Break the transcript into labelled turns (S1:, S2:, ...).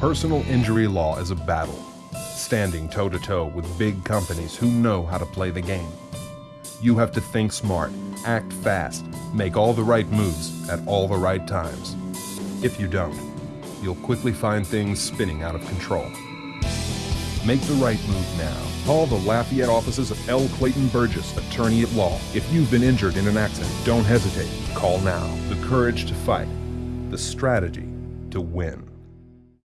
S1: Personal injury law is a battle, standing toe to toe with big companies who know how to play the game. You have to think smart, act fast, make all the right moves at all the right times. If you don't, you'll quickly find things spinning out of control. Make the right move now. Call the Lafayette offices of L. Clayton Burgess, attorney at law. If you've been injured in an accident, don't hesitate. Call now. The courage to fight, the strategy to win.